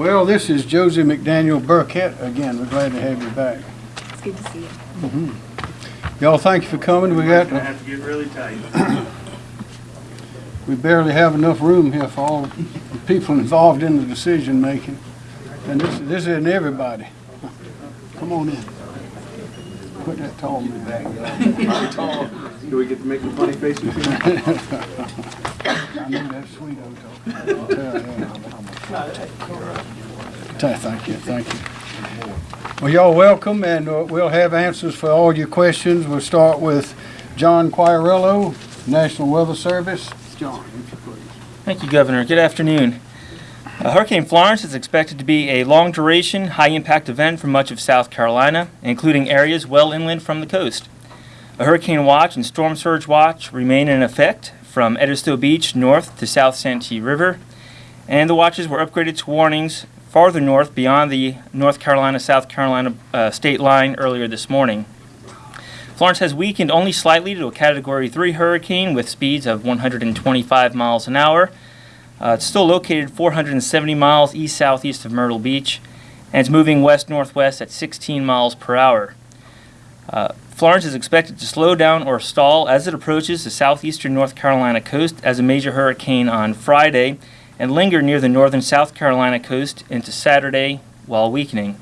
Well, this is Josie McDaniel Burkett. Again, we're glad to have you back. It's good to see you. Mm -hmm. Y'all, thank you for coming. We got, Gonna have to get really tight. we barely have enough room here for all the people involved in the decision making. And this, this isn't everybody. Come on in. Put that tall man back. tall. Do we get to make the funny faces? I know that's sweet, Otto. Tell him. Thank you, thank you. Well, y'all welcome, and uh, we'll have answers for all your questions. We'll start with John Quagliariello, National Weather Service. John, if you please. Thank you, Governor. Good afternoon. Uh, Hurricane Florence is expected to be a long-duration, high-impact event for much of South Carolina, including areas well inland from the coast. A hurricane watch and storm surge watch remain in effect from Edisto Beach north to South Santee River, and the watches were upgraded to warnings farther north beyond the North Carolina-South Carolina uh, state line earlier this morning. Florence has weakened only slightly to a Category 3 hurricane with speeds of 125 miles an hour. Uh, it's still located 470 miles east-southeast of Myrtle Beach, and it's moving west-northwest at 16 miles per hour. Uh, Florence is expected to slow down or stall as it approaches the southeastern North Carolina coast as a major hurricane on Friday and linger near the northern South Carolina coast into Saturday while weakening.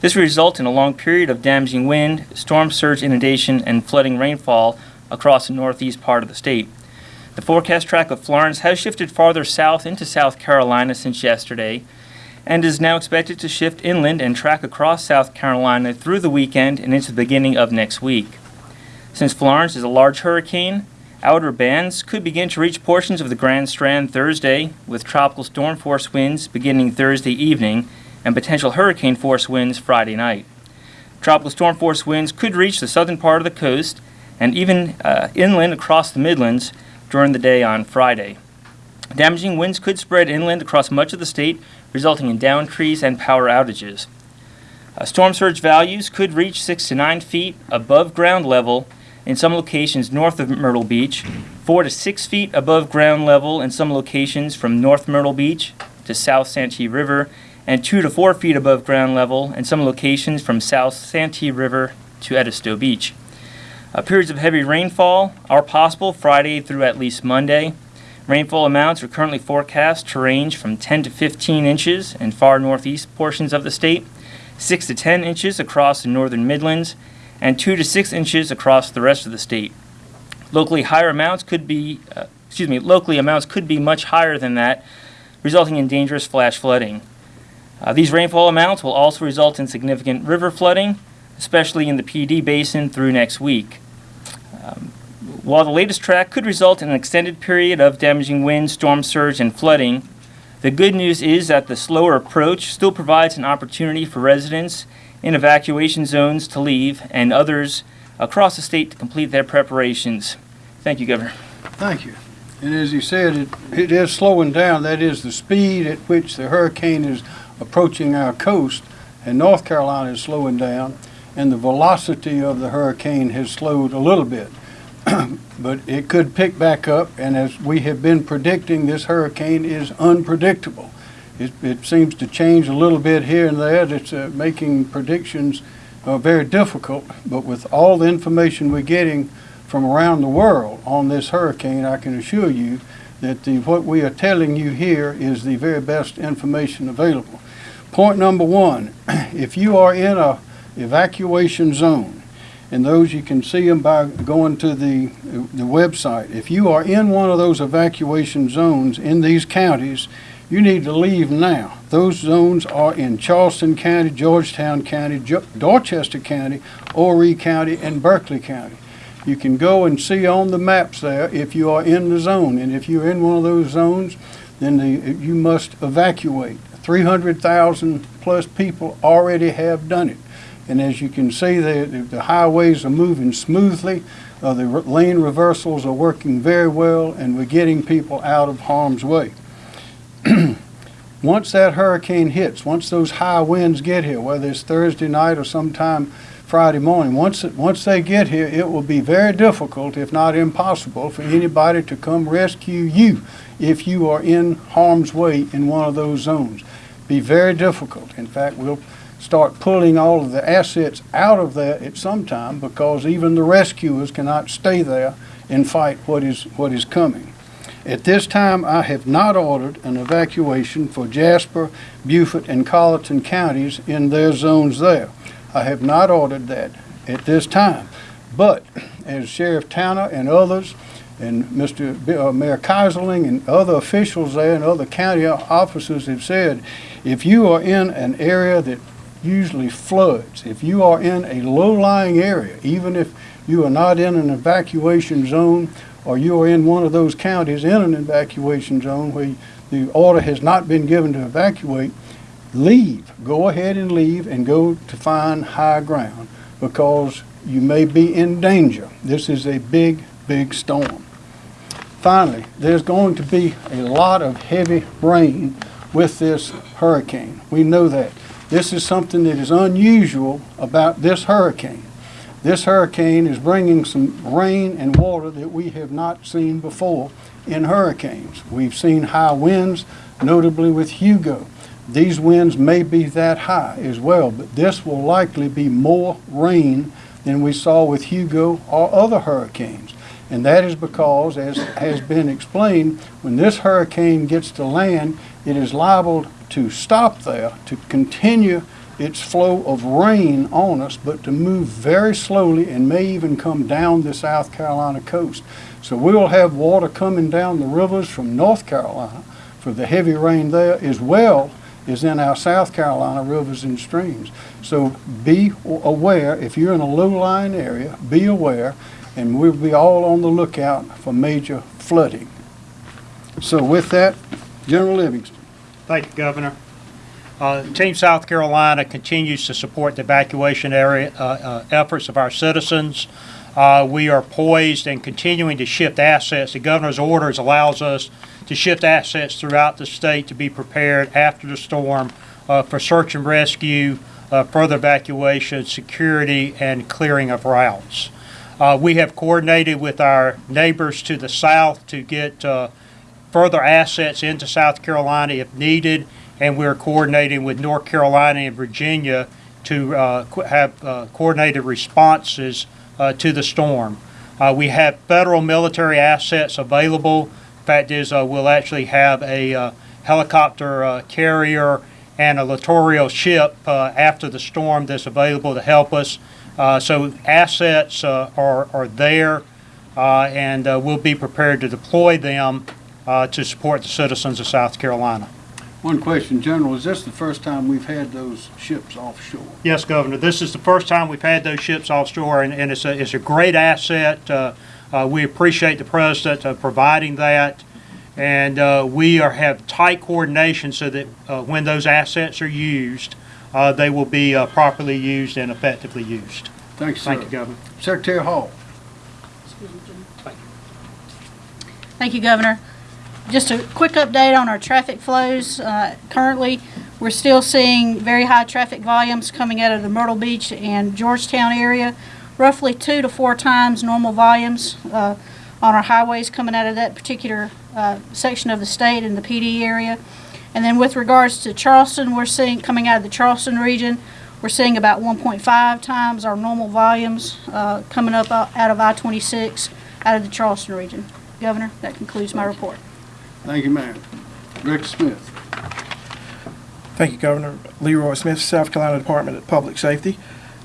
This will result in a long period of damaging wind, storm surge inundation, and flooding rainfall across the northeast part of the state. The forecast track of Florence has shifted farther south into South Carolina since yesterday and is now expected to shift inland and track across South Carolina through the weekend and into the beginning of next week. Since Florence is a large hurricane, outer bands could begin to reach portions of the Grand Strand Thursday with tropical storm force winds beginning Thursday evening and potential hurricane force winds Friday night. Tropical storm force winds could reach the southern part of the coast and even uh, inland across the Midlands during the day on Friday. Damaging winds could spread inland across much of the state, resulting in down trees and power outages. Uh, storm surge values could reach 6 to 9 feet above ground level in some locations north of Myrtle Beach, 4 to 6 feet above ground level in some locations from North Myrtle Beach to South Santee River, and 2 to 4 feet above ground level in some locations from South Santee River to Edisto Beach. Uh, periods of heavy rainfall are possible Friday through at least Monday. Rainfall amounts are currently forecast to range from 10 to 15 inches in far northeast portions of the state, 6 to 10 inches across the northern Midlands, and 2 to 6 inches across the rest of the state. Locally higher amounts could be, uh, excuse me, locally amounts could be much higher than that, resulting in dangerous flash flooding. Uh, these rainfall amounts will also result in significant river flooding, especially in the Pee Dee basin through next week. Um, while the latest track could result in an extended period of damaging wind, storm surge, and flooding, the good news is that the slower approach still provides an opportunity for residents in evacuation zones to leave and others across the state to complete their preparations. Thank you, Governor. Thank you. And as you said, it, it is slowing down. That is the speed at which the hurricane is approaching our coast, and North Carolina is slowing down, and the velocity of the hurricane has slowed a little bit. but it could pick back up, and as we have been predicting, this hurricane is unpredictable. It, it seems to change a little bit here and there. It's uh, making predictions uh, very difficult, but with all the information we're getting from around the world on this hurricane, I can assure you that the, what we are telling you here is the very best information available. Point number one, if you are in a evacuation zone, and those you can see them by going to the, the website. If you are in one of those evacuation zones in these counties, you need to leave now. Those zones are in Charleston County, Georgetown County, Jo- Dorchester County, Horry County, and Berkeley County. You can go and see on the maps there if you are in the zone, and if you're in one of those zones, then the, you must evacuate. 300,000 plus people already have done it. And as you can see, the, the highways are moving smoothly. Uh, the lane reversals are working very well, and we're getting people out of harm's way. once that hurricane hits, once those high winds get here, whether it's Thursday night or sometime Friday morning, once, it, once they get here, it will be very difficult, if not impossible, for anybody to come rescue you if you are in harm's way in one of those zones. be very difficult. In fact, we'll start pulling all of the assets out of there at some time because even the rescuers cannot stay there and fight what is, what is coming. At this time, I have not ordered an evacuation for Jasper, Beaufort, and Colleton counties in their zones there. I have not ordered that at this time. But as Sheriff Tanner and others, and Mr. B- uh, Mayor Keyserling and other officials there and other county officers have said, if you are in an area that usually floods, if you are in a low-lying area, even if you are not in an evacuation zone, or you are in one of those counties in an evacuation zone where the order has not been given to evacuate, leave. Go ahead and leave and go to find high ground because you may be in danger. This is a big, big storm. Finally, there's going to be a lot of heavy rain with this hurricane. We know that. This is something that is unusual about this hurricane. This hurricane is bringing some rain and water that we have not seen before in hurricanes. We've seen high winds, notably with Hugo. These winds may be that high as well, but this will likely be more rain than we saw with Hugo or other hurricanes. And that is because, as has been explained, when this hurricane gets to land, it is liable to stop there, to continue its flow of rain on us, but to move very slowly and may even come down the South Carolina coast. So we will have water coming down the rivers from North Carolina for the heavy rain there, as well as in our South Carolina rivers and streams. So be aware, if you're in a low-lying area, be aware, and we'll be all on the lookout for major flooding. So with that, General Livingston. Thank you, Governor. Uh, Team South Carolina continues to support the evacuation area, uh, uh, efforts of our citizens. Uh, We are poised and continuing to shift assets. The governor's orders allows us to shift assets throughout the state to be prepared after the storm uh, for search and rescue, uh, further evacuation, security, and clearing of routes. We have coordinated with our neighbors to the south to get further assets into South Carolina if needed, and we're coordinating with North Carolina and Virginia to uh, have uh, coordinated responses uh, to the storm. Uh, We have federal military assets available. Fact is, uh, we'll actually have a helicopter carrier and a littoral ship after the storm that's available to help us. So assets are are there, and we'll be prepared to deploy them to support the citizens of South Carolina. One question, General, is this the first time we've had those ships offshore? Yes, Governor, this is the first time we've had those ships offshore, and, and it's a, it's a great asset. Uh, uh, we appreciate the President uh, providing that, and uh, we are, have tight coordination so that uh, when those assets are used, uh, they will be uh, properly used and effectively used. Thank you, sir. Thank you, Governor. Secretary Hall. Thank you. Thank you, Governor. Just a quick update on our traffic flows. Uh, Currently, we're still seeing very high traffic volumes coming out of the Myrtle Beach and Georgetown area, roughly two to four times normal volumes uh, on our highways coming out of that particular uh, section of the state in the Pee Dee area. And then with regards to Charleston, we're seeing, coming out of the Charleston region, we're seeing about 1.5 times our normal volumes uh, coming up out out of I-26 out of the Charleston region. Governor, that concludes my report. Thank you, ma'am. Director Smith. Thank you, Governor. Leroy Smith, South Carolina Department of Public Safety.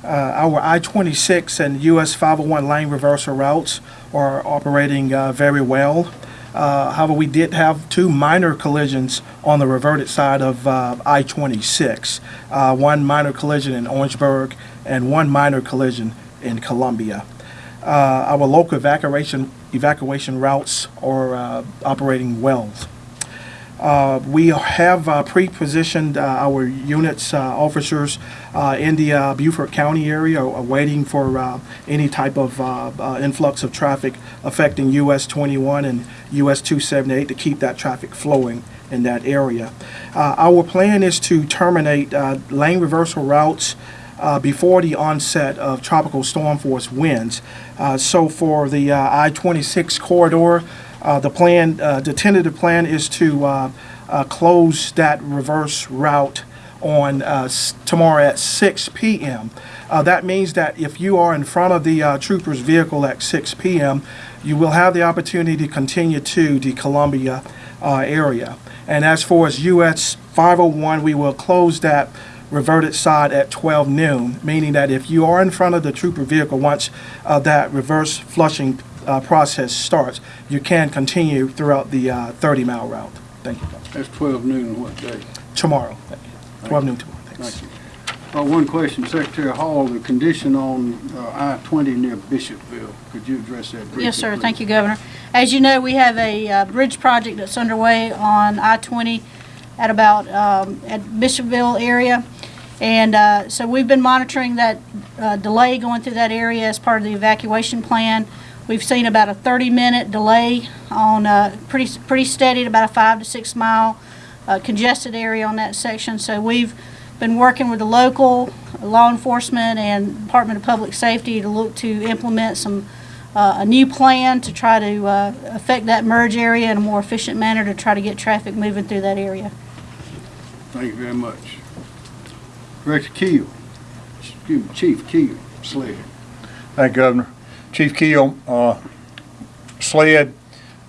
Uh, Our I-26 and US 501 lane reversal routes are operating uh, very well. Uh, However, we did have two minor collisions on the reverted side of uh, I-26. Uh, One minor collision in Orangeburg and one minor collision in Columbia. Uh, Our local evacuation, evacuation routes or uh, operating wells. Uh, We have uh, pre-positioned uh, our units, uh, officers uh, in the Beaufort County area, waiting for any type of influx of traffic affecting US 21 and US 278 to keep that traffic flowing in that area. Our plan is to terminate lane reversal routes uh, before the onset of tropical storm force winds. Uh, So for the uh, I-26 corridor, uh, the plan, uh, the tentative plan is to close that reverse route on tomorrow at 6 p.m. That means that if you are in front of the trooper's vehicle at 6 p.m., you will have the opportunity to continue to the Columbia area. And as far as US 501, we will close that reverted side at 12 noon, meaning that if you are in front of the trooper vehicle once uh, that reverse flushing uh, process starts, you can continue throughout the 30-mile route. Thank you. That's 12 noon what day? Tomorrow. Thank you. 12 noon tomorrow. Thanks. Thank you. Uh, One question, Secretary Hall, the condition on uh, I-20 near Bishopville, could you address that briefly? Yes, sir. Thank you, Governor. As you know, we have a uh, bridge project that's underway on I-20 at about, um, at Bishopville area. And uh, so we've been monitoring that uh, delay going through that area as part of the evacuation plan. We've seen about a 30-minute delay on, uh, pretty, pretty steady about a five to six mile uh, congested area on that section. So we've been working with the local law enforcement and Department of Public Safety to look to implement some, uh, a new plan to try to uh, affect that merge area in a more efficient manner to try to get traffic moving through that area. Thank you very much. Director Keel, excuse me, Chief Keel, Sled. Thank you, Governor. Chief Keel, uh, SLED,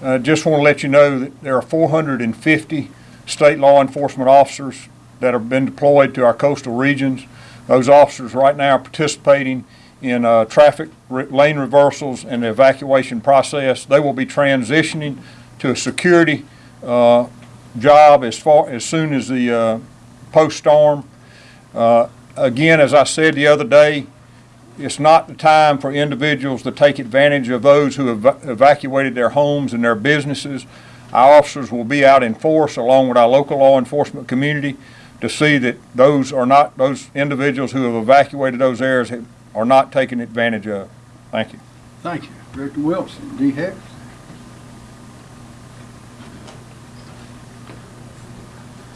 uh, just want to let you know that there are 450 state law enforcement officers that have been deployed to our coastal regions. Those officers right now are participating in uh, traffic re- lane reversals and the evacuation process. They will be transitioning to a security uh, job as far, as soon as the uh, post-storm. Uh, Again, as I said the other day, it's not the time for individuals to take advantage of those who have evacuated their homes and their businesses. Our officers will be out in force along with our local law enforcement community to see that those are not, those individuals who have evacuated those areas are not taken advantage of. Thank you. Thank you. Director Wilson, DHEC.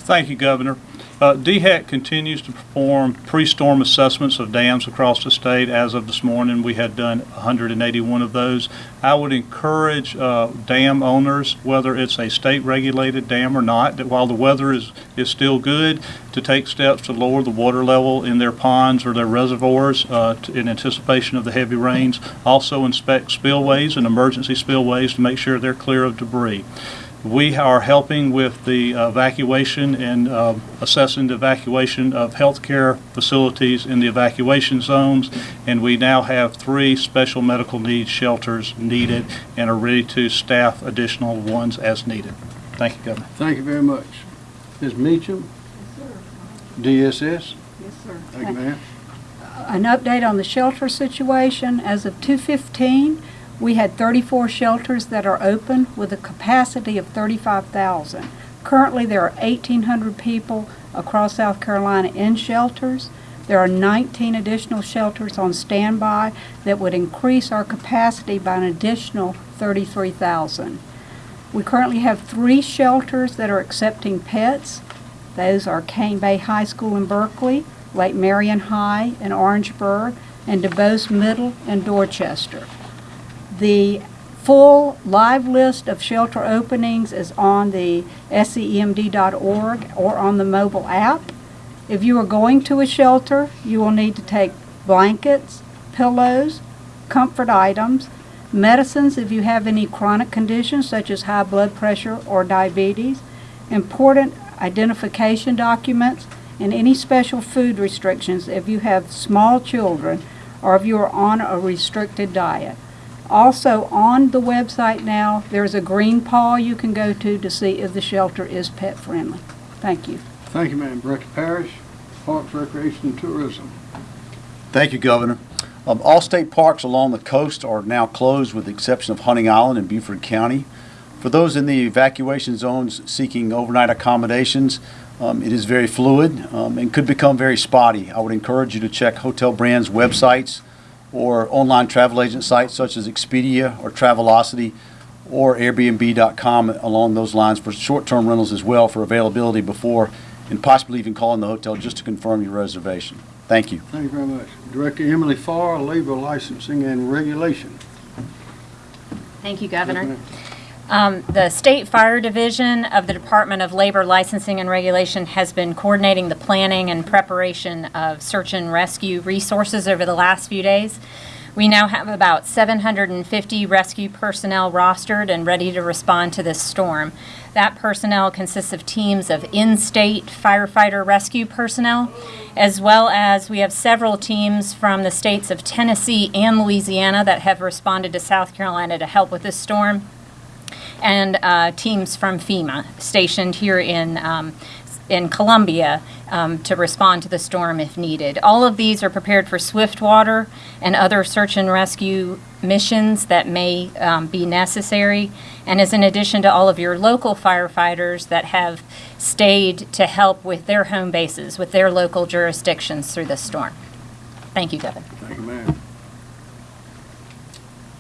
Thank you, Governor. Uh, DHEC continues to perform pre-storm assessments of dams across the state. As of this morning, we had done 181 of those. I would encourage uh, dam owners, whether it's a state-regulated dam or not, that while the weather is, is still good, to take steps to lower the water level in their ponds or their reservoirs uh, t- in anticipation of the heavy rains. Also inspect spillways and emergency spillways to make sure they're clear of debris. We are helping with the evacuation and uh, assessing the evacuation of healthcare facilities in the evacuation zones, and we now have three special medical needs shelters needed and are ready to staff additional ones as needed. Thank you, Governor. Thank you very much. Ms. Meacham? Yes, DSS? Yes, sir. Thank you, ma'am. An update on the shelter situation. As of 2:15, we had 34 shelters that are open with a capacity of 35,000. Currently, there are 1,800 people across South Carolina in shelters. There are 19 additional shelters on standby that would increase our capacity by an additional 33,000. We currently have three shelters that are accepting pets. Those are Cane Bay High School in Berkeley, Lake Marion High in Orangeburg, and DuBose Middle in Dorchester. The full live list of shelter openings is on the scemd.org or on the mobile app. If you are going to a shelter, you will need to take blankets, pillows, comfort items, medicines if you have any chronic conditions such as high blood pressure or diabetes, important identification documents, and any special food restrictions if you have small children or if you are on a restricted diet. Also, on the website now, there's a green paw you can go to to see if the shelter is pet friendly. Thank you. Thank you, ma'am. Director Parrish, Parks, Recreation, and Tourism. Thank you, Governor. Um, all state parks along the coast are now closed with the exception of Hunting Island in Beaufort County. For those in the evacuation zones seeking overnight accommodations, um, it is very fluid um, and could become very spotty. I would encourage you to check Hotel Brands websites or online travel agent sites such as Expedia or Travelocity or Airbnb.com along those lines for short-term rentals as well for availability before and possibly even calling the hotel just to confirm your reservation. Thank you. Thank you very much. Director Emily Farr, Labor Licensing and Regulation. Thank you, Governor. Um, The State Fire Division of the Department of Labor Licensing and Regulation has been coordinating the planning and preparation of search and rescue resources over the last few days. We now have about 750 rescue personnel rostered and ready to respond to this storm. That personnel consists of teams of in-state firefighter rescue personnel, as well as we have several teams from the states of Tennessee and Louisiana that have responded to South Carolina to help with this storm and uh, teams from FEMA stationed here in, um, in Columbia um, to respond to the storm if needed. All of these are prepared for swift water and other search and rescue missions that may um, be necessary, and is in addition to all of your local firefighters that have stayed to help with their home bases, with their local jurisdictions through this storm. Thank you, Governor. Thank you, ma'am.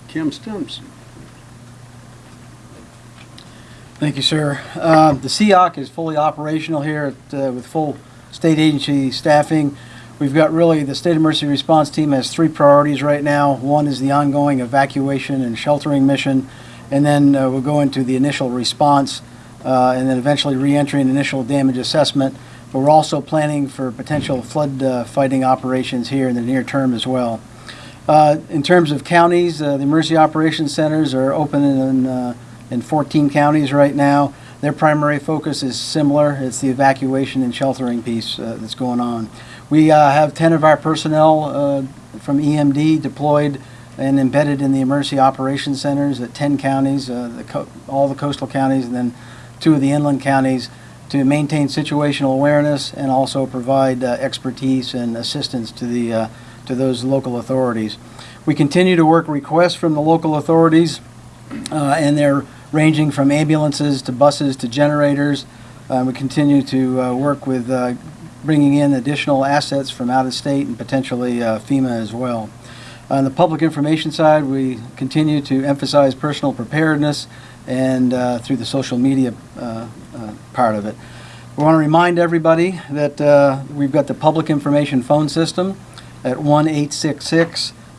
Kim Stenson. Thank you, sir. Uh, The SEOC is fully operational here at, uh, with full state agency staffing. We've got really, the State Emergency Response Team has three priorities right now. One is the ongoing evacuation and sheltering mission, and then uh, we'll go into the initial response, uh, and then eventually reentry and initial damage assessment. But we're also planning for potential flood uh, fighting operations here in the near term as well. Uh, In terms of counties, uh, the emergency operations centers are open in, uh, in 14 counties right now. Their primary focus is similar. It's the evacuation and sheltering piece uh, that's going on. We uh, have 10 of our personnel uh, from EMD deployed and embedded in the emergency operations centers at 10 counties, uh, the all the coastal counties, and then two of the inland counties to maintain situational awareness and also provide uh, expertise and assistance to the uh, to those local authorities. We continue to work requests from the local authorities, and they're ranging from ambulances to buses to generators. Uh, we continue to uh, work with uh, bringing in additional assets from out of state and potentially uh, FEMA as well. On the public information side, we continue to emphasize personal preparedness and uh, through the social media uh, part of it. We want to remind everybody that we've got the public information phone system at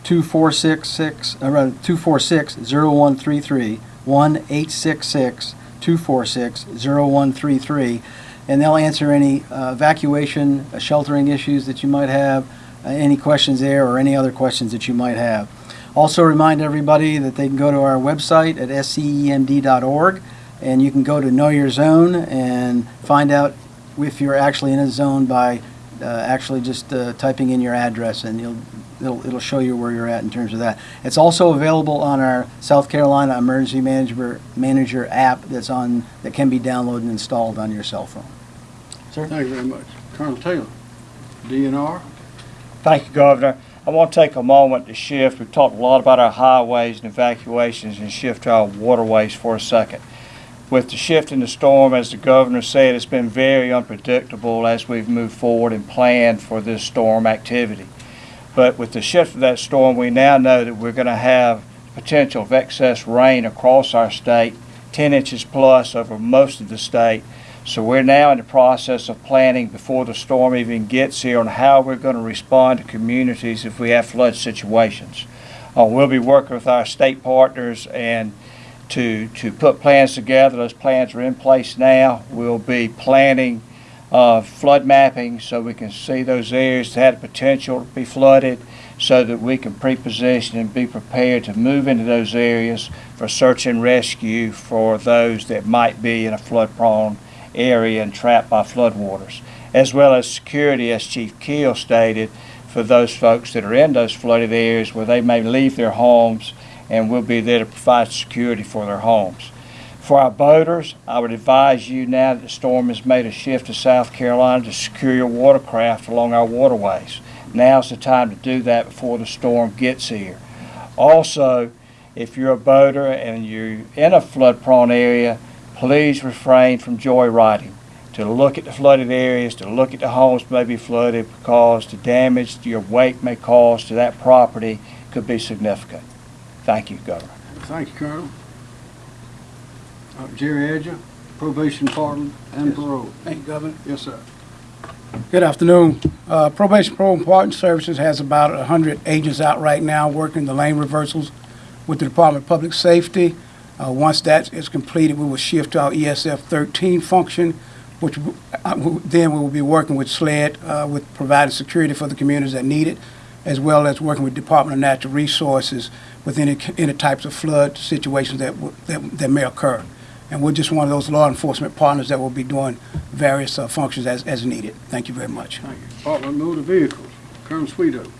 1-866-246-6, or rather, 246-0133, 1-866-246-0133, and they'll answer any uh, evacuation, uh, sheltering issues that you might have, uh, any questions there, or any other questions that you might have. Also remind everybody that they can go to our website at scemd.org, and you can go to Know Your Zone and find out if you're actually in a zone by uh, actually just uh, typing in your address, and you'll it'll, it'll show you where you're at in terms of that. It's also available on our South Carolina Emergency Manager Manager app that's on that can be downloaded and installed on your cell phone. Sir. Thank you very much. Colonel Taylor, DNR. Thank you, Governor. I want to take a moment to shift. We've talked a lot about our highways and evacuations and shift to our waterways for a second. With the shift in the storm, as the governor said, it's been very unpredictable as we've moved forward and planned for this storm activity. But with the shift of that storm, we now know that we're going to have potential of excess rain across our state, 10 inches plus over most of the state. So we're now in the process of planning before the storm even gets here on how we're going to respond to communities if we have flood situations. Uh, we'll be working with our state partners and to, to put plans together. Those plans are in place now. We'll be planning uh, flood mapping so we can see those areas that had potential to be flooded so that we can pre-position and be prepared to move into those areas for search and rescue for those that might be in a flood-prone area and trapped by floodwaters, as well as security, as Chief Keel stated, for those folks that are in those flooded areas where they may leave their homes and we'll be there to provide security for their homes. For our boaters, I would advise you now that the storm has made a shift to South Carolina to secure your watercraft along our waterways. Now's the time to do that before the storm gets here. Also, if you're a boater and you're in a flood-prone area, please refrain from joyriding. To look at the flooded areas, to look at the homes may be flooded because the damage your wake may cause to that property could be significant. Thank you, Governor. Thank you, Colonel. Uh, Jerry Adger, probation department and parole. Thank you, Governor. Yes, sir. Good afternoon. Uh, Probation Parole and Pardon Services has about 100 agents out right now working the lane reversals with the Department of Public Safety. Uh, Once that is completed, we will shift to our ESF 13 function, which uh, then we will be working with SLED uh, with providing security for the communities that need it, as well as working with Department of Natural Resources with any, any types of flood situations that, w- that that may occur. And we're just one of those law enforcement partners that will be doing various uh, functions as, as needed. Thank you very much. Thank you. Department of Motor Vehicles, Colonel Shwedo.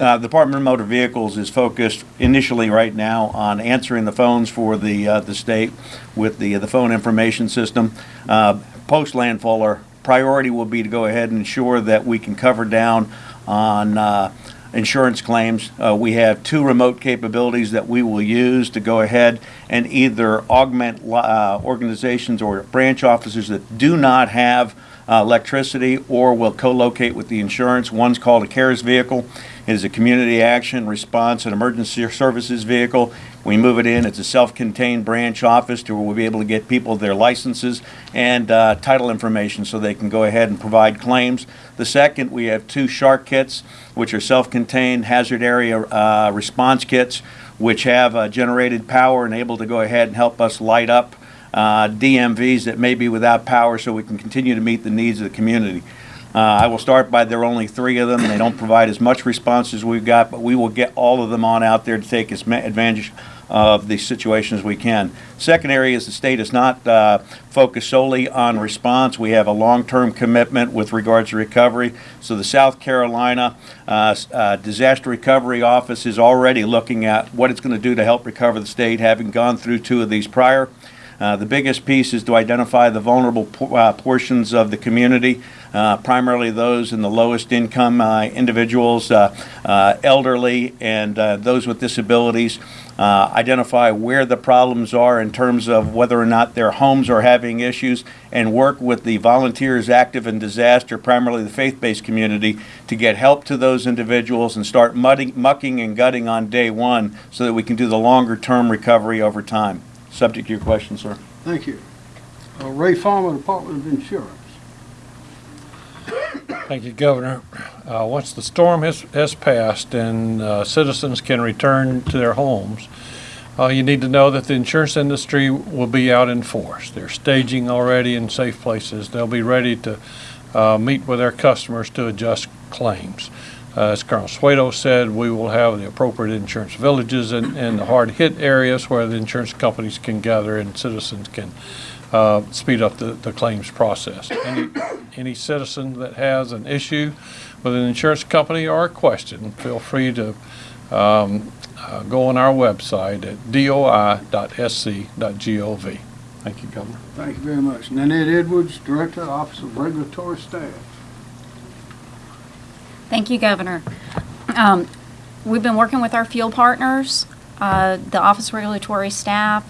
Uh, The Department of Motor Vehicles is focused initially right now on answering the phones for the, uh, the state with the, the phone information system. Uh, Post landfall, our priority will be to go ahead and ensure that we can cover down on uh, insurance claims. Uh, We have two remote capabilities that we will use to go ahead and either augment uh, organizations or branch officers that do not have uh, electricity or will co-locate with the insurance. One's called a CARES vehicle. It is a community action response and emergency services vehicle. We move it in, it's a self-contained branch office to where we'll be able to get people their licenses and uh, title information so they can go ahead and provide claims. The second, we have two shark kits, which are self-contained hazard area uh, response kits, which have uh, generated power and able to go ahead and help us light up uh, DMVs that may be without power so we can continue to meet the needs of the community. Uh, I will start by, there are only three of them. They don't provide as much response as we've got, but we will get all of them on out there to take as advantage of the situation as we can. Second area is the state is not uh, focused solely on response. We have a long-term commitment with regards to recovery. So the South Carolina uh, uh, Disaster Recovery Office is already looking at what it's going to do to help recover the state, having gone through two of these prior. Uh, The biggest piece is to identify the vulnerable po- uh, portions of the community, uh, primarily those in the lowest income uh, individuals, uh, elderly, and those with disabilities. Identify where the problems are in terms of whether or not their homes are having issues, and work with the volunteers active in disaster, primarily the faith-based community, to get help to those individuals and start mudding- mucking and gutting on day one so that we can do the longer-term recovery over time. Subject to your question, sir. Thank you. Uh, Ray Farmer, Department of Insurance. Thank you, Governor. Uh, Once the storm has, has passed and uh, citizens can return to their homes, uh, you need to know that the insurance industry will be out in force. They're staging already in safe places. They'll be ready to uh, meet with their customers to adjust claims. Uh, As Colonel Shwedo said, we will have the appropriate insurance villages in, in the hard-hit areas where the insurance companies can gather and citizens can uh, speed up the, the claims process. Any, any citizen that has an issue with an insurance company or a question, feel free to um, uh, go on our website at doi.sc.gov. Thank you, Governor. Thank you very much. Nanette Edwards, Director, Office of Regulatory Staff. Thank you, Governor. Um, We've been working with our field partners, uh, the Office Regulatory staff.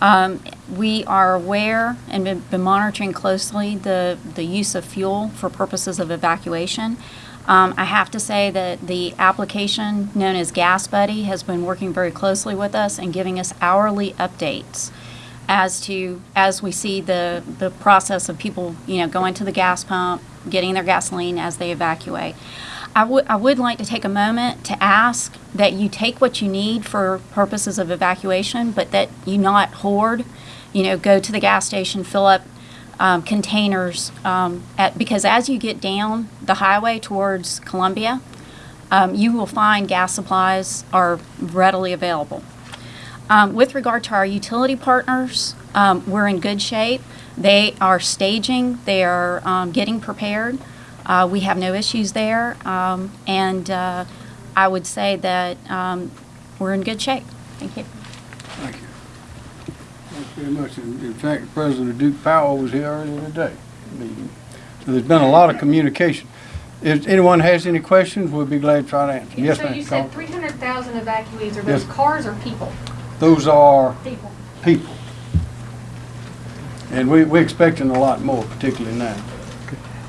Um, We are aware and been been monitoring closely the, the use of fuel for purposes of evacuation. Um, I have to say that the application known as Gas Buddy has been working very closely with us and giving us hourly updates as to, as we see the, the process of people, you know, going to the gas pump, getting their gasoline as they evacuate. I would, I would like to take a moment to ask that you take what you need for purposes of evacuation, but that you not hoard, you know, go to the gas station, fill up um, containers, um, at, because as you get down the highway towards Columbia, um, you will find gas supplies are readily available. Um, with regard to our utility partners, um, we're in good shape. They are staging, they are um, getting prepared. Uh, we have no issues there. Um, and uh, I would say that um, we're in good shape. Thank you. Thank you. Thank you very much. In in fact, President Duke Powell was here earlier today. So There's been a lot of communication. If anyone has any questions, we'll be glad to try to answer. Yes, So ma'am. you said three hundred thousand evacuees, are Yes. those cars or people? Those are People. people. And we, we're expecting a lot more, particularly now.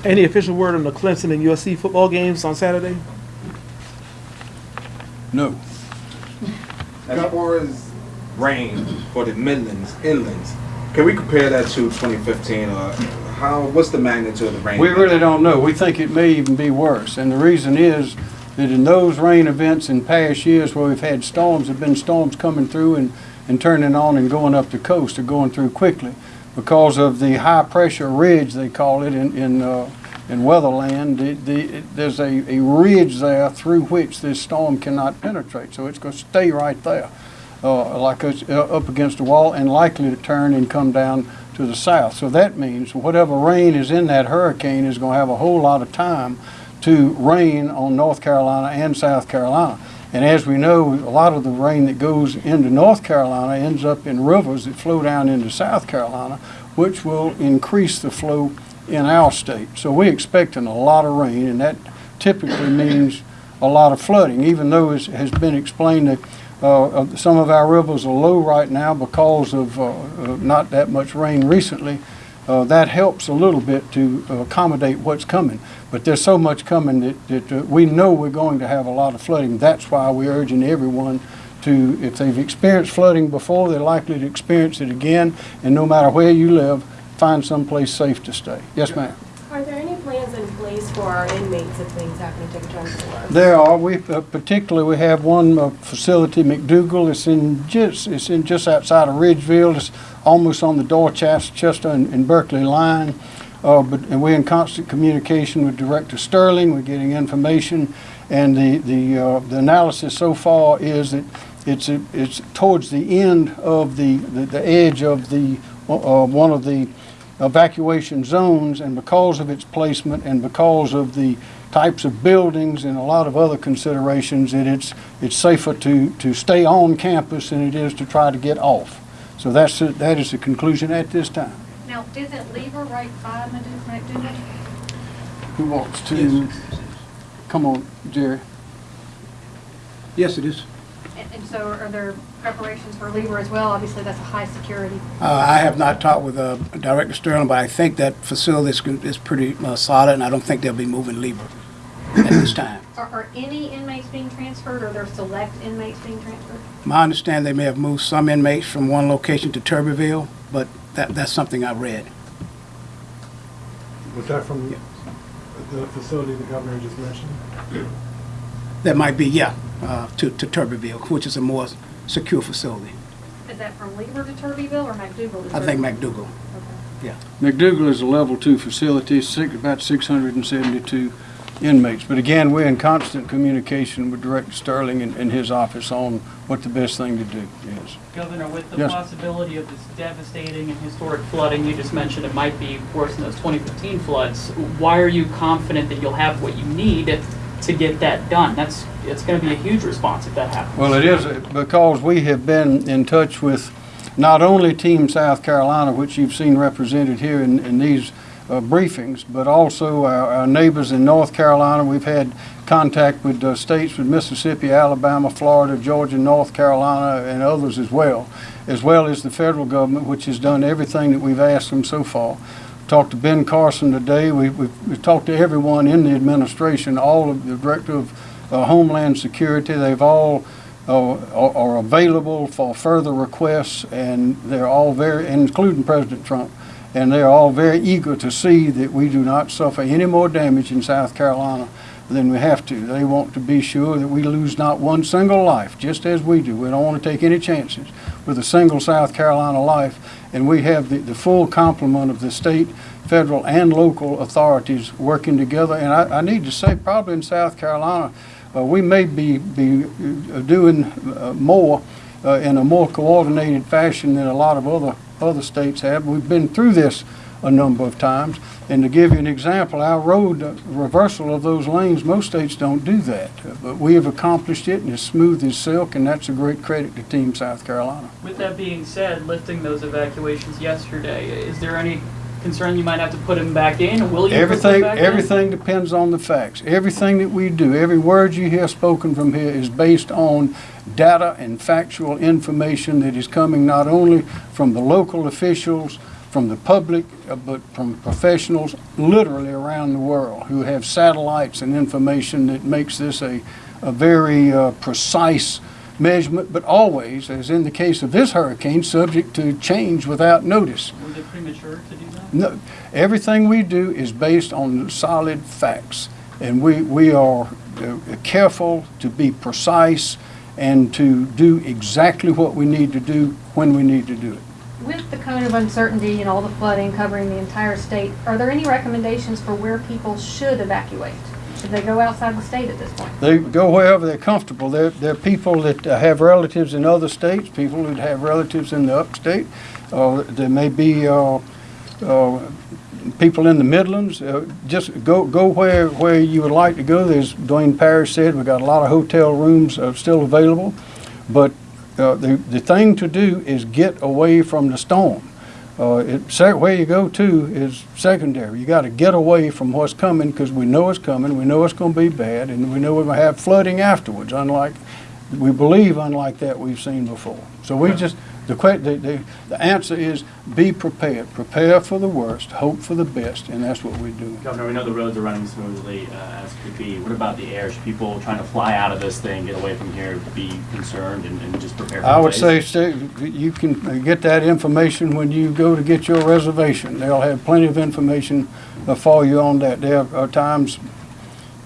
Any official word on the Clemson and USC football games on Saturday? No. As far as rain for the Midlands, inlands, can we compare that to 2015 or how, what's the magnitude of the rain? We really don't know. We think it may even be worse. And the reason is that in those rain events in past years where we've had storms, have been storms coming through and and turning on and going up the coast or going through quickly because of the high pressure ridge, they call it in, in, uh, in Weatherland. The, the, there's a, a ridge there through which this storm cannot penetrate, so it's going to stay right there, uh, like uh, up against the wall and likely to turn and come down to the south. So that means whatever rain is in that hurricane is going to have a whole lot of time to rain on North Carolina and South Carolina. And as we know, a lot of the rain that goes into North Carolina ends up in rivers that flow down into South Carolina, which will increase the flow in our state. So we're expecting a lot of rain, and that typically means a lot of flooding, even though it has been explained that uh, some of our rivers are low right now because of uh, uh, not that much rain recently. Uh, that helps a little bit to accommodate what's coming. But there's so much coming that, that uh, we know we're going to have a lot of flooding. That's why we're urging everyone to, if they've experienced flooding before, they're likely to experience it again. And no matter where you live, find someplace safe to stay. Yes, ma'am. Are there any plans in place for our inmates if things happen to return to work? There are. We uh, particularly we have one uh, facility, McDougal. It's in just it's in just outside of Ridgeville. It's almost on the Dorchester and, and Berkeley line. Uh, but and we're in constant communication with Director Stirling. We're getting information, and the the uh, the analysis so far is that it's it's towards the end of the the, the edge of the uh, one of the evacuation zones, and because of its placement and because of the types of buildings and a lot of other considerations, that it's it's safer to to stay on campus than it is to try to get off. So that's the- that is the conclusion at this time. Now, isn't Lieber right by Madu- McDougal? Who wants to? Come on, Jerry. Yes, it is. And and so are there preparations for Lieber as well? Obviously, that's a high security. Uh, I have not talked with uh, Director Stirling, but I think that facility is, is pretty uh, solid, and I don't think they'll be moving Lieber at this time. Are, are any inmates being transferred or are there select inmates being transferred? My understanding, they may have moved some inmates from one location to Turbeville, but that, that's something I read. Was that from the facility the governor just mentioned? That might be, yeah, uh, to, to Turbeville, which is a more secure facility. Is that from Lieber to Turbeville or McDougal I think Turbeville? McDougal, yeah. McDougal is a level two facility, six, about six hundred and seventy-two inmates. But again, we're in constant communication with Director Stirling and, and his office on what the best thing to do is. Governor, with the Yes. possibility of this devastating and historic flooding you just mentioned, it might be worse than those 2015 floods. Why are you confident that you'll have what you need to get that done? That's it's going to be a huge response if that happens. Well, it is because we have been in touch with not only Team South Carolina, which you've seen represented here in, in these uh, briefings, but also our, our neighbors in North Carolina. We've had contact with uh, states with Mississippi, Alabama, Florida, Georgia, North Carolina, and others as well, as well as the federal government, which has done everything that we've asked them so far. Talked to Ben Carson today. We, we've, we've talked to everyone in the administration, all of the director of uh, Homeland Security. They've all uh, are, are available for further requests, and they're all very, including President Trump, and they're all very eager to see that we do not suffer any more damage in South Carolina than we have to. They want to be sure that we lose not one single life, just as we do. We don't want to take any chances with a single South Carolina life, and we have the, the full complement of the state, federal, and local authorities working together. And I, I need to say, probably in South Carolina, uh, we may be, be uh, doing uh, more uh, in a more coordinated fashion than a lot of other, other states have. We've been through this a number of times. And to give you an example, our road uh, reversal of those lanes, most states don't do that. Uh, But we have accomplished it and it's smooth as silk, and that's a great credit to Team South Carolina. With that being said, lifting those evacuations yesterday, is there any concern you might have to put them back in? Will you Everything, back in? everything depends on the facts. Everything that we do, every word you hear spoken from here is based on data and factual information that is coming not only from the local officials, from the public, uh, but from professionals literally around the world who have satellites and information that makes this a, a very uh, precise measurement, but always, as in the case of this hurricane, subject to change without notice. Was it premature to do that? No, everything we do is based on solid facts, and we, we are uh, careful to be precise and to do exactly what we need to do when we need to do it. With the cone of uncertainty and all the flooding covering the entire state, are there any recommendations for where people should evacuate? Should they go outside the state at this point? They go wherever they're comfortable. There, are people that uh, have relatives in other states, people who have relatives in the upstate. Uh, there may be, uh, uh, people in the Midlands. Uh, just go, go where, where you would like to go. There's, Duane Parrish said, we've got a lot of hotel rooms uh, still available. But, uh, the, the thing to do is get away from the storm. Uh, it, where you go to is secondary. You gotta get away from what's coming, because we know it's coming, we know it's gonna be bad, and we know we're gonna have flooding afterwards, unlike, we believe unlike that we've seen before. So we just, the the, the, the answer is be prepared. Prepare for the worst, hope for the best, and that's what we do. Governor, we know the roads are running smoothly uh, as could be. What about the air? Should people trying to fly out of this thing, get away from here, be concerned and, and just prepare for I would say, stay- you can get that information when you go to get your reservation. They'll have plenty of information for you on that. There are times,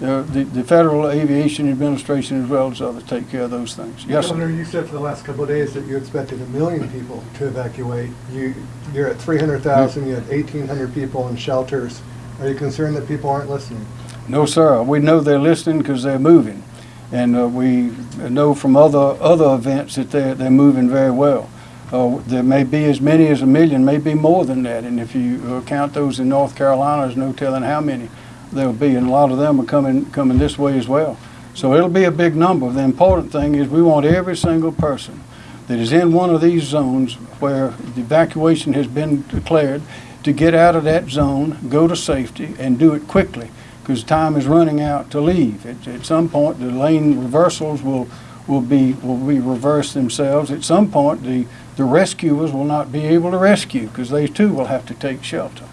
uh, the, the Federal Aviation Administration as well as others take care of those things. Yes, sir. You said for the last couple of days that you expected a million people to evacuate. You, you're at 300,000, you had 1,800 people in shelters. Are you concerned that people aren't listening? No, sir. We know they're listening because they're moving. And uh, we know from other, other events that they're, they're moving very well. Uh, There may be as many as a million, maybe more than that. And if you uh, count those in North Carolina, there's no telling how many there'll be. And a lot of them are coming, coming this way as well. So it'll be a big number. The important thing is we want every single person that is in one of these zones where the evacuation has been declared to get out of that zone, go to safety, and do it quickly, because time is running out to leave. At, at some point, the lane reversals will, will be, will be reversed themselves. At some point, the, the rescuers will not be able to rescue, because they too will have to take shelter.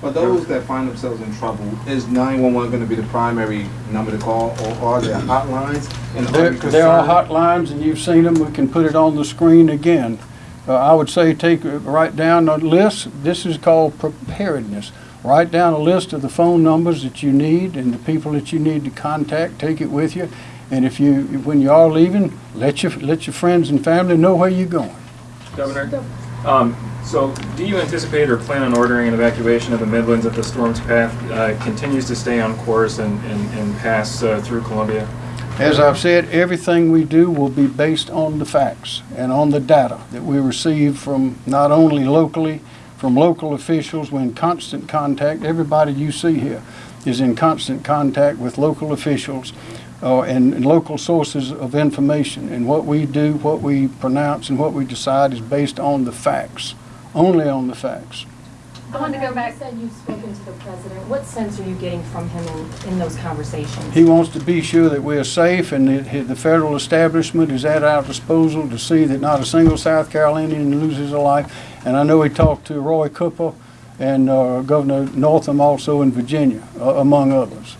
For those that find themselves in trouble, is 911 going to be the primary number to call, or are there hotlines? And There, you there are hotlines, and you've seen them, we can put it on the screen again. Uh, I would say take, uh, write down a list, this is called preparedness. Write down a list of the phone numbers that you need and the people that you need to contact, take it with you. And if you, when you are leaving, let your, let your friends and family know where you're going. Governor, um, so do you anticipate or plan on ordering an evacuation of the Midlands if the storm's path uh, continues to stay on course and, and, and pass uh, through Columbia? As I've said, everything we do will be based on the facts and on the data that we receive from not only locally, from local officials, we're in constant contact. Everybody you see here is in constant contact with local officials uh, and, and local sources of information. And what we do, what we pronounce, and what we decide is based on the facts, only on the facts. I want to go back. You said you've spoken to the president. What sense are you getting from him in, in those conversations? He wants to be sure that we're safe and that the federal establishment is at our disposal to see that not a single South Carolinian loses a life. And I know he talked to Roy Cooper and uh, Governor Northam also in Virginia, uh, among others.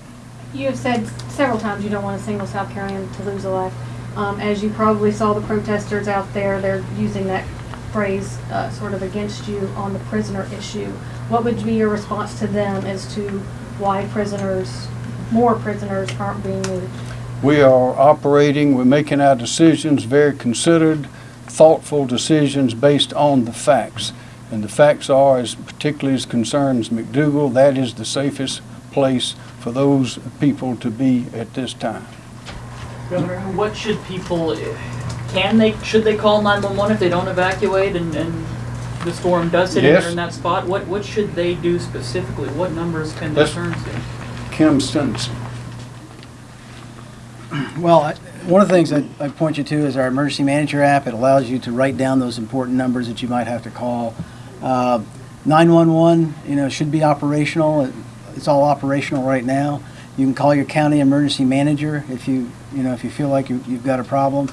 You have said several times you don't want a single South Carolinian to lose a life. Um, as you probably saw the protesters out there, they're using that phrase uh, sort of against you on the prisoner issue. What would be your response to them as to why prisoners, more prisoners aren't being moved? We are operating, we're making our decisions, very considered, thoughtful decisions based on the facts. And the facts are, as particularly as concerns MacDougall, that is the safest place for those people to be at this time. Governor, what should people, can they, should they call 911 if they don't evacuate and, and the storm does hit and Yes. they're in that spot? What, what should they do specifically? What numbers can they Let's- turn to? Kim Stenson. Well, I- one of the things I I point you to is our emergency manager app. It allows you to write down those important numbers that you might have to call. Uh, 911, you know, should be operational. It- It's all operational right now. You can call your county emergency manager if you, you know, if you feel like you- you've got a problem.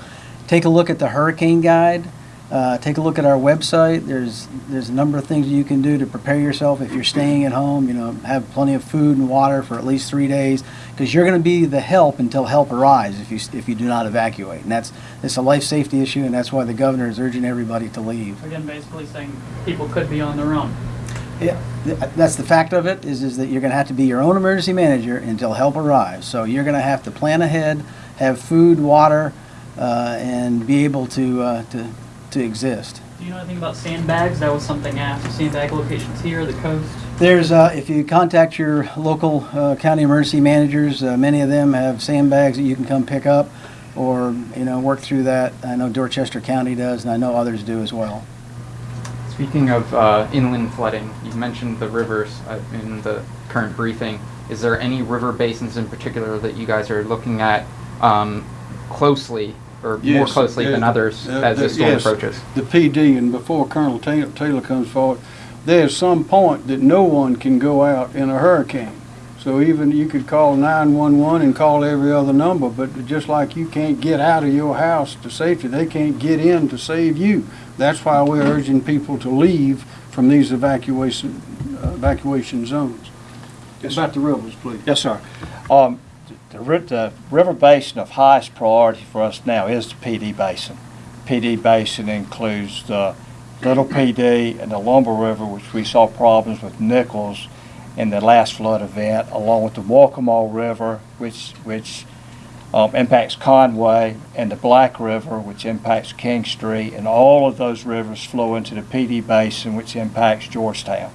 Take a look at the hurricane guide. Uh, Take a look at our website. There's, there's a number of things you can do to prepare yourself if you're staying at home. You know, have plenty of food and water for at least three days because you're going to be the help until help arrives if you, if you do not evacuate. And that's, it's a life safety issue and that's why the governor is urging everybody to leave. Again, basically saying people could be on their own. Yeah, th- that's the fact of it, is, is that you're gonna have to be your own emergency manager until help arrives. So you're gonna have to plan ahead, have food, water, uh, and be able to, uh, to, to exist. Do you know anything about sandbags? That was something asked. Sandbag locations here, the coast. There's, uh, if you contact your local uh, county emergency managers, uh, many of them have sandbags that you can come pick up or, you know, work through that. I know Dorchester County does, and I know others do as well. Speaking of uh, inland flooding, you mentioned the rivers uh, in the current briefing. Is there any river basins in particular that you guys are looking at um, closely or more Yes, closely than uh, others uh, as the- the storm yes, approaches? The Pee Dee, and before Colonel Taylor Taylor comes forward, there's some point that no one can go out in a hurricane. So even you could call 911 and call every other number, but just like you can't get out of your house to safety, they can't get in to save you. That's why we're urging people to leave from these evacuation, uh, evacuation zones. About the rivers, please. Yes, sir. Um, the, the river basin of highest priority for us now is the Pee Dee basin. Pee Dee basin includes the Little Pee Dee and the Lumber River, which we saw problems with Nichols in the last flood event, along with the Waccamaw River, which, which um, impacts Conway, and the Black River, which impacts Kingstree, and all of those rivers flow into the Pee Dee basin, which impacts Georgetown.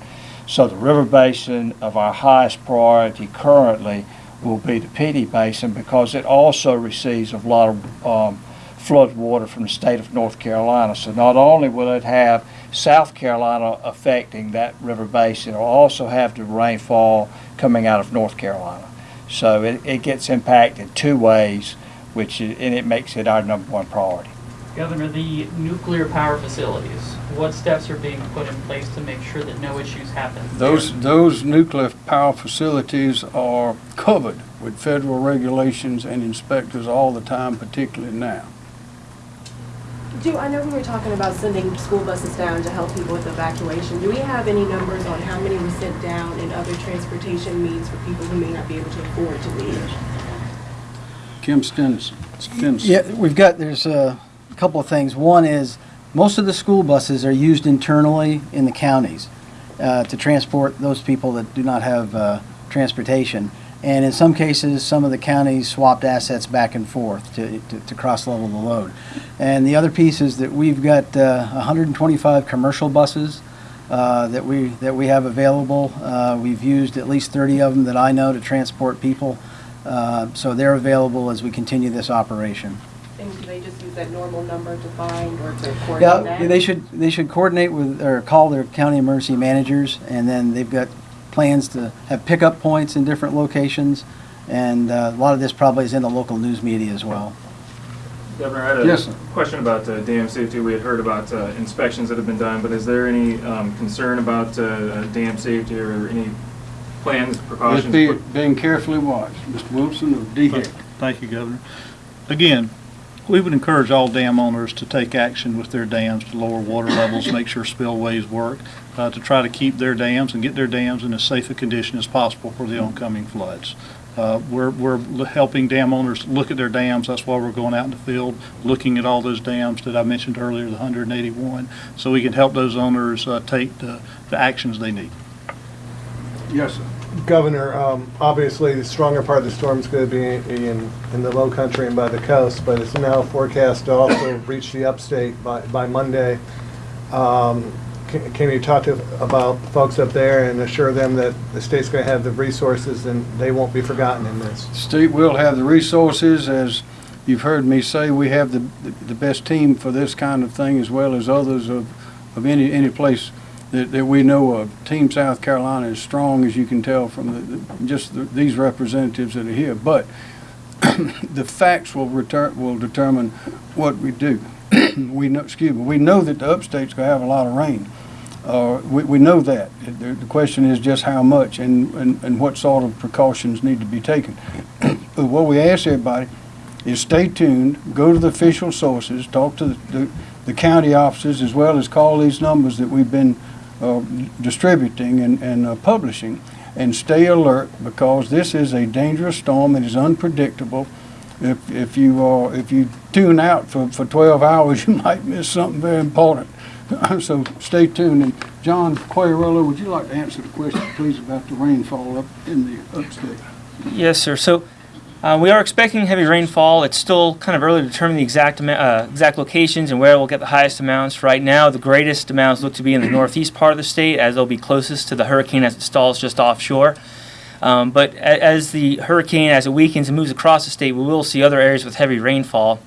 So the river basin of our highest priority currently will be the Pee Dee basin because it also receives a lot of um, flood water from the state of North Carolina. So not only will it have South Carolina affecting that river basin, it'll also have the rainfall coming out of North Carolina. So it, it gets impacted two ways, which is, and it makes it our number one priority. Governor, the nuclear power facilities, what steps are being put in place to make sure that no issues happen? Those, those nuclear power facilities are covered with federal regulations and inspectors all the time, particularly now. Do, I know we were talking about sending school buses down to help people with evacuation. Do we have any numbers on how many were sent down and other transportation means for people who may not be able to afford to leave? Kim Stenson. Stenson. Yeah, we've got, there's a couple of things. One is, most of the school buses are used internally in the counties uh, to transport those people that do not have uh, transportation. And in some cases, some of the counties swapped assets back and forth to, to, to cross-level the load. And the other piece is that we've got uh, 125 commercial buses uh, that we, that we have available. Uh, We've used at least 30 of them that I know to transport people. Uh, So they're available as we continue this operation. And do they just use that normal number to find or to coordinate Yeah, that? they should, they should coordinate with, or call their county emergency managers, and then they've got plans to have pickup points in different locations, and uh, a lot of this probably is in the local news media as well. Governor, I had a Yes, question about uh, dam safety. We had heard about uh, inspections that have been done, but is there any um, concern about uh, dam safety or any plans, It's be- being carefully watched. Mr. Wilson of DHEC. Thank you, Governor. Again, we would encourage all dam owners to take action with their dams to lower water levels, make sure spillways work, uh, to try to keep their dams and get their dams in as safe a condition as possible for the oncoming floods. Uh, We're, we're helping dam owners look at their dams, that's why we're going out in the field, looking at all those dams that I mentioned earlier, the 181, so we can help those owners uh, take the, the actions they need. Yes, sir. Governor, um, obviously, the stronger part of the storm is going to be in, in the low country and by the coast, but it's now forecast to also reach the upstate by, by Monday. Um, Can can you talk to, about folks up there and assure them that the state's going to have the resources and they won't be forgotten in this? State will have the resources, as you've heard me say, we have the, the best team for this kind of thing as well as others of, of any, any place that, that we know of. Team South Carolina is strong, as you can tell from the, the- just the- these representatives that are here. But the facts will return, will determine what we do. We know, excuse me, we know that the upstate's gonna have a lot of rain. Uh, we, we know that. The, the question is just how much and, and, and what sort of precautions need to be taken. But what we ask everybody is stay tuned, go to the official sources, talk to the, the, the county offices, as well as call these numbers that we've been, uh, distributing and, and uh, publishing, and stay alert, because this is a dangerous storm, it is unpredictable. If, if you, uh, if you tune out for, for twelve hours, you might miss something very important. So stay tuned, and John Quagliariello, would you like to answer the question, please, about the rainfall up in the upstate? Yes, sir. So Uh, we are expecting heavy rainfall. It's still kind of early to determine the exact uh, exact locations and where we'll get the highest amounts. Right now, the greatest amounts look to be in the northeast part of the state, as they'll be closest to the hurricane as it stalls just offshore. Um, but as the hurricane, as it weakens and moves across the state, we will see other areas with heavy rainfall.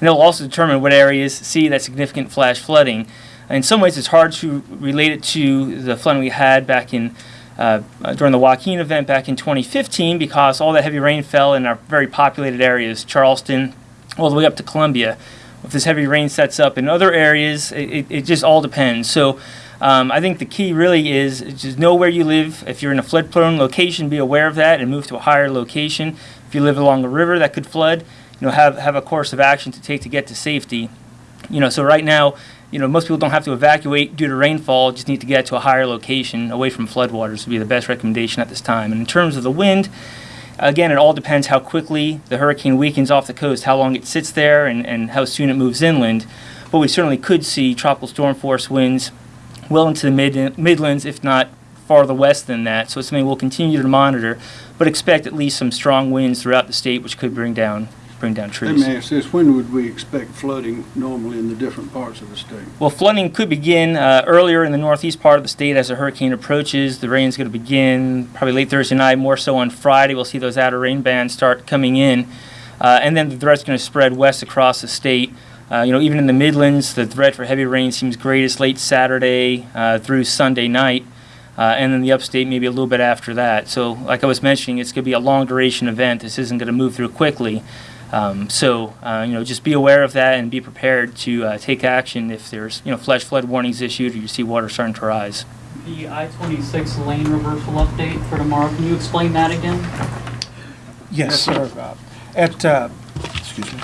And it'll also determine what areas see that significant flash flooding. In some ways, it's hard to relate it to the flooding we had back in uh, during the Joaquin event back in 2015 because all that heavy rain fell in our very populated areas, Charleston, all the way up to Columbia. If this heavy rain sets up in other areas, it, it, it just all depends. So um, I think the key really is just know where you live. If you're in a flood prone location, be aware of that and move to a higher location. If you live along a river that could flood, you know, have, have a course of action to take to get to safety. You know, so right now, you know, most people don't have to evacuate due to rainfall, just need to get to a higher location away from floodwaters would be the best recommendation at this time. And in terms of the wind, again, it all depends how quickly the hurricane weakens off the coast, how long it sits there, and, and how soon it moves inland. But we certainly could see tropical storm force winds well into the mid, Midlands, if not farther west than that. So it's something we'll continue to monitor, but expect at least some strong winds throughout the state, which could bring down bring down Let trees. me ask this, when would we expect flooding normally in the different parts of the state? Well, flooding could begin uh, earlier in the northeast part of the state as a hurricane approaches. The rain's going to begin probably late Thursday night, more so on Friday. We'll see those outer rain bands start coming in. Uh, and then the threat's going to spread west across the state. Uh, you know, even in the Midlands, the threat for heavy rain seems greatest late Saturday uh, through Sunday night. Uh, and then the upstate maybe a little bit after that. So, like I was mentioning, it's going to be a long duration event. This isn't going to move through quickly. Um, so, uh, you know, just be aware of that and be prepared to uh, take action if there's, you know, flash flood warnings issued or you see water starting to rise. The I-26 lane reversal update for tomorrow, can you explain that again? Yes, sir. Uh, At, uh, excuse me,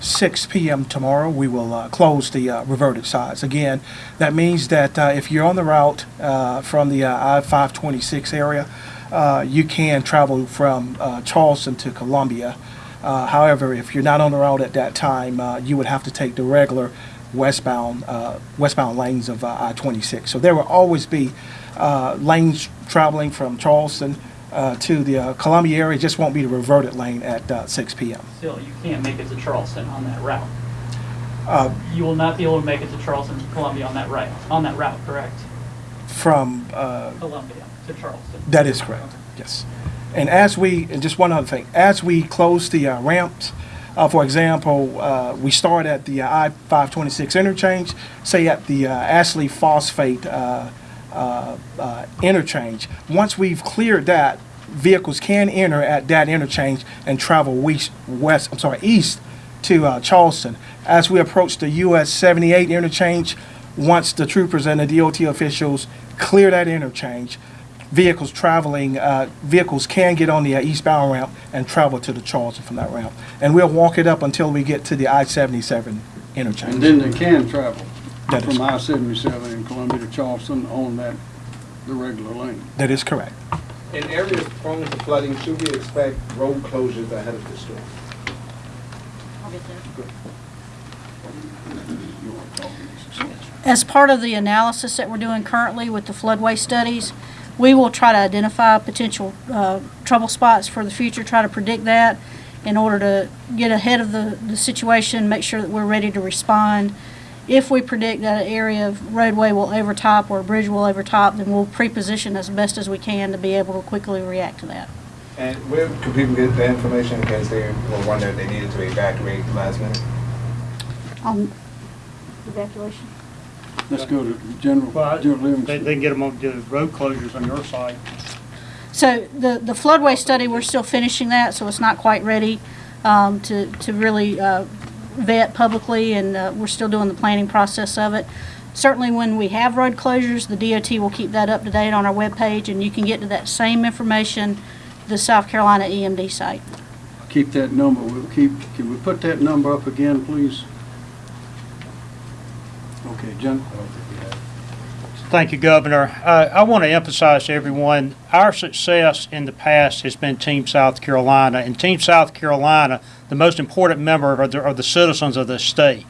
6 PM tomorrow, we will uh, close the uh, reverted sides. Again, that means that uh, if you're on the route uh, from the uh, I-526 area, uh, you can travel from uh, Charleston to Columbia. Uh, However, if you're not on the route at that time, uh, you would have to take the regular westbound, uh, westbound lanes of uh, I-26. So there will always be uh, lanes traveling from Charleston uh, to the uh, Columbia area, it just won't be the reverted lane at uh, 6 PM. Still, you can't make it to Charleston on that route. Uh, You will not be able to make it to Charleston, Columbia on that route, on that route, correct? From, uh, Columbia to Charleston. that is correct, yes. And as we, and just one other thing, as we close the uh, ramps, uh, for example, uh, we start at the uh, I-526 interchange, say at the uh, Ashley Phosphate uh, interchange. Once we've cleared that, vehicles can enter at that interchange and travel west, west I'm sorry, east to Charleston. As we approach the US 78 interchange, once the troopers and the DOT officials clear that interchange, vehicles traveling, uh, vehicles can get on the uh, eastbound ramp and travel to the Charleston from that ramp. And we'll walk it up until we get to the I-77 interchange. And then they can travel That is- from I-77 in Columbia to Charleston on that, the regular lane. That is correct. In areas prone to flooding, should we expect road closures ahead of the storm? As part of the analysis that we're doing currently with the floodway studies, we will try to identify potential uh, trouble spots for the future, try to predict that in order to get ahead of the, the situation, make sure that we're ready to respond. If we predict that an area of roadway will overtop or a bridge will overtop, then we'll pre-position as best as we can to be able to quickly react to that. And where could people get the information in case they were wondering if they needed to evacuate last minute? On evacuation? Let's go to General, General They, they can get them on the road closures on your site. So the, the floodway study, we're still finishing that, so it's not quite ready um, to, to really uh, vet publicly, and uh, we're still doing the planning process of it. Certainly, when we have road closures, the DOT will keep that up to date on our webpage, and you can get to that same information, the South Carolina EMD site. Keep that number, we'll keep, can we put that number up again, please? Okay, Gen, Thank you, Governor. Uh, I want to emphasize to everyone, our success in the past has been Team South Carolina. And Team South Carolina, the most important member are the, are the citizens of the state.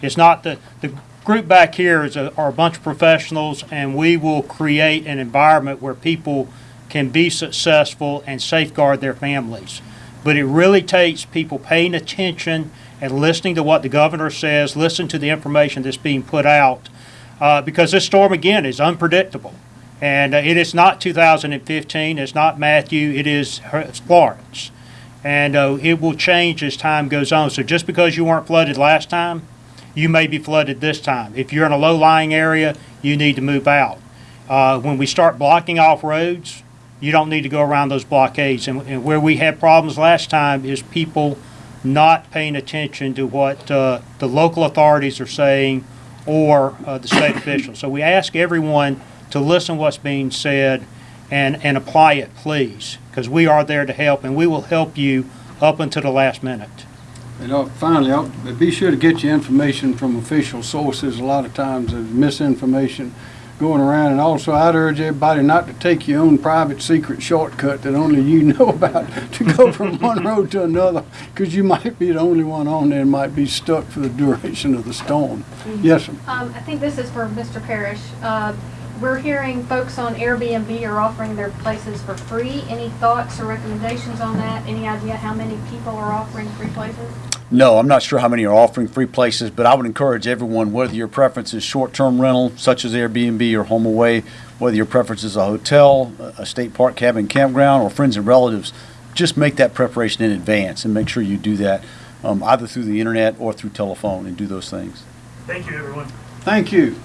It's not the, the group back here is a, are a bunch of professionals, and we will create an environment where people can be successful and safeguard their families. But it really takes people paying attention and listening to what the governor says, listen to the information that's being put out, uh, because this storm again is unpredictable. And uh, it is not 2015, it's not Matthew, it is Florence. And uh, it will change as time goes on. So just because you weren't flooded last time, you may be flooded this time. If you're in a low-lying area, you need to move out. Uh, when we start blocking off roads, you don't need to go around those blockades. And, and where we had problems last time is people not paying attention to what uh, the local authorities are saying or uh, the state officials. So we ask everyone to listen to what's being said and, and apply it, please, because we are there to help and we will help you up until the last minute. And uh, finally, I'll, be sure to get your information from official sources. A lot of times there's misinformation going around. And also, I'd urge everybody not to take your own private secret shortcut that only you know about to go from one road to another, because you might be the only one on there and might be stuck for the duration of the storm. Yes, sir. Um, I think this is for Mr. Parrish. Uh, we're hearing folks on Airbnb are offering their places for free. Any thoughts or recommendations on that? Any idea how many people are offering free places? No, I'm not sure how many are offering free places, but I would encourage everyone, whether your preference is short-term rental, such as Airbnb or home away, whether your preference is a hotel, a state park cabin campground, or friends and relatives, just make that preparation in advance and make sure you do that um, either through the internet or through telephone and do those things. Thank you, everyone. Thank you.